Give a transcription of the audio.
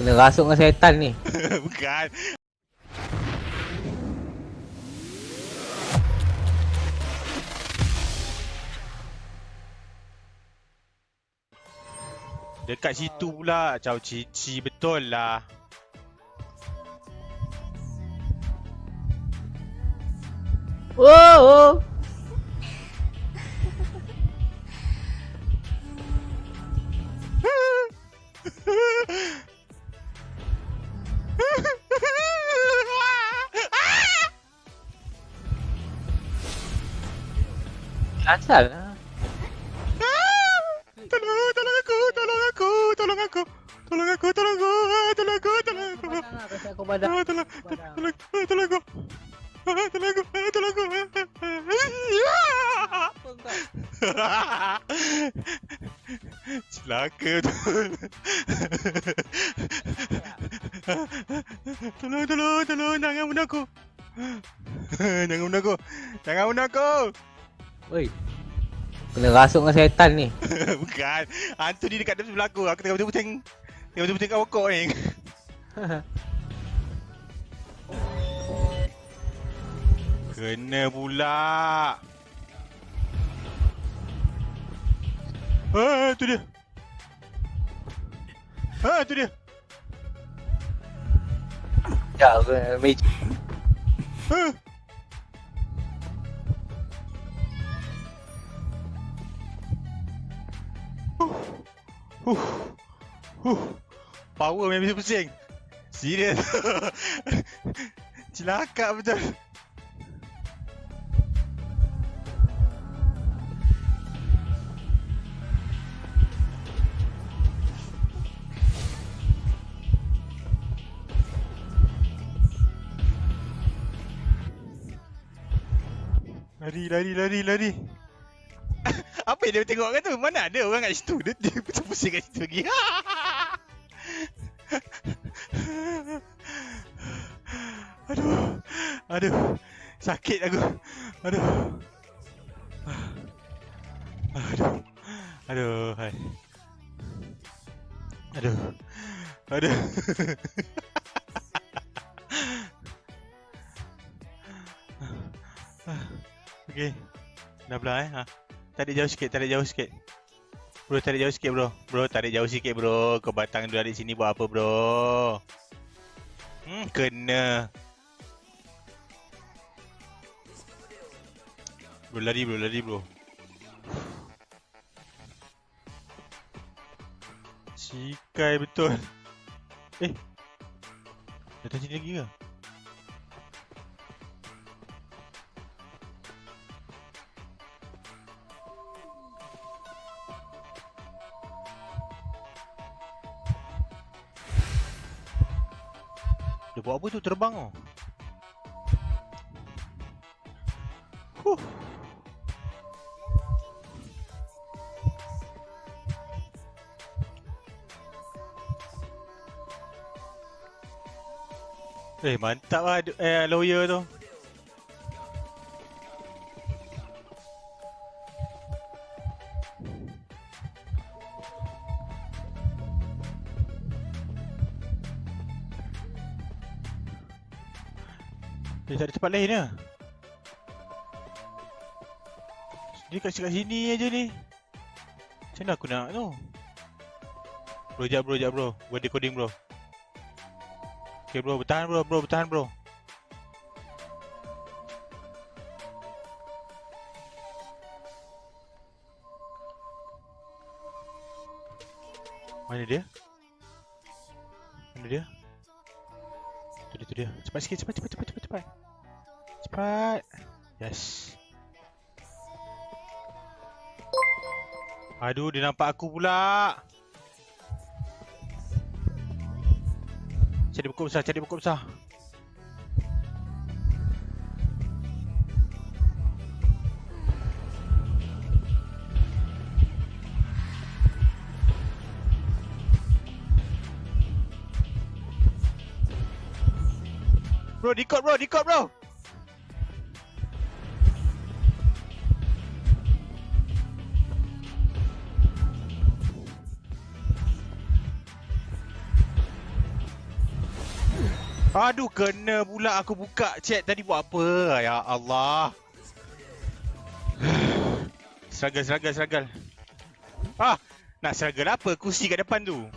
Kena rasuk dengan setan ni. Bukan. Dekat situ pula. Caw cici betul lah. Oh, Asal lah. Tolong, tolong aku, tolong aku, tolong aku. Tolong aku, tolong aku, tolong aku, tolong aku. Kasi aku badan. Ah, tolong, tolong, tolong, tolong aku. Ah, Tolong aku, ah, tolong aku. Celaka betul. Tolong, tolong, tolong, jangan bunuh aku. Jangan bunuh aku. Jangan bunuh aku. Oi. Kena rasuk dengan setan ni. Bukan. Hantu ni dekat sebelah aku. Aku tengah betul-betul tengah betul-betul kat pokok ni. Kena pula. Ah, tu dia. Ah, tu dia. Ya, aku kena magic. Ah. Power memang bisa pusing. Serius. Celaka betul. Lari, lari, lari, lari. Apa yang dia tengok kan tu? Mana ada orang kat situ? Dia, dia pusing-pusing kat situ lagi. Aduh. Aduh. Sakit aku. Aduh. Aduh. Aduh. Hai. Aduh. Aduh. Okey. Dah belah eh. Ha. Tarik jauh sikit, tarik jauh sikit. Bro, tarik jauh sikit bro. Bro, tarik jauh sikit bro. Kau batang duduk di sini buat apa bro? Hmm, kena. Bro, lari bro, lari bro. Cikai betul. Eh. Datang sini lagi ke? Dia buat apa tu terbang oh. Huh. Eh mantap lah eh, lawyer tu Dia tak ada tempat lain lah Dia kat kat sini aja ni. Macam mana aku nak tu? Bro jap bro jap bro. Buat decoding bro. Okay bro bertahan bro bro bertahan bro. Mana dia? Mana dia? Tu dia tu dia. Cepat sikit cepat cepat cepat cepat cepat Cepat Yes Aduh dia nampak aku pula Cari buku besar, cari buku besar. Bro, decode bro, decode bro. Aduh, kena pula aku buka chat tadi buat apa? Ya Allah. Struggle, struggle, struggle. Ah, nak struggle apa? Kursi kat depan tu.